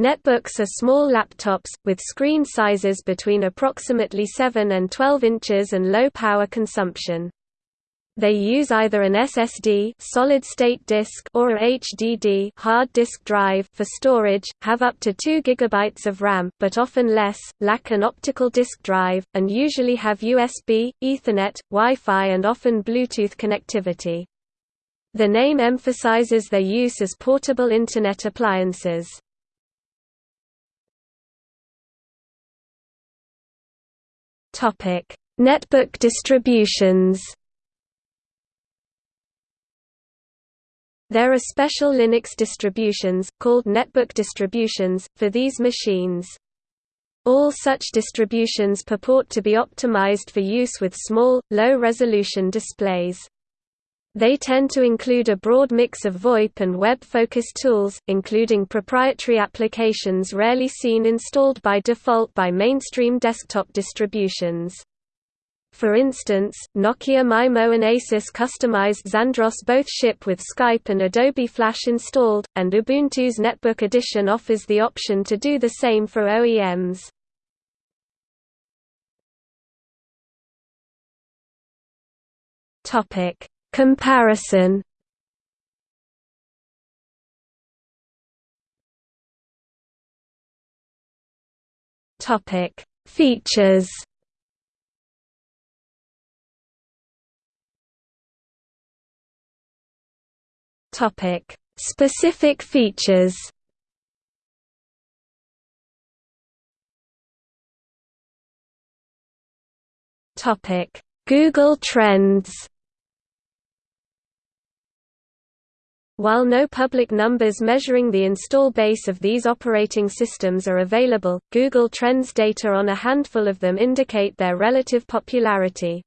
Netbooks are small laptops, with screen sizes between approximately 7 and 12 inches and low power consumption. They use either an SSD solid-state disk or a HDD hard disk drive for storage, have up to 2 GB of RAM but often less, lack an optical disk drive, and usually have USB, Ethernet, Wi-Fi and often Bluetooth connectivity. The name emphasizes their use as portable Internet appliances. Netbook distributions There are special Linux distributions, called netbook distributions, for these machines. All such distributions purport to be optimized for use with small, low-resolution displays. They tend to include a broad mix of VoIP and web-focused tools, including proprietary applications rarely seen installed by default by mainstream desktop distributions. For instance, Nokia MIMO and Asus customized Xandros both ship with Skype and Adobe Flash installed, and Ubuntu's Netbook Edition offers the option to do the same for OEMs. Topic: Comparison. Topic: Features. Topic: Specific features. Topic: Google Trends. While no public numbers measuring the install base of these operating systems are available, Google Trends data on a handful of them indicate their relative popularity.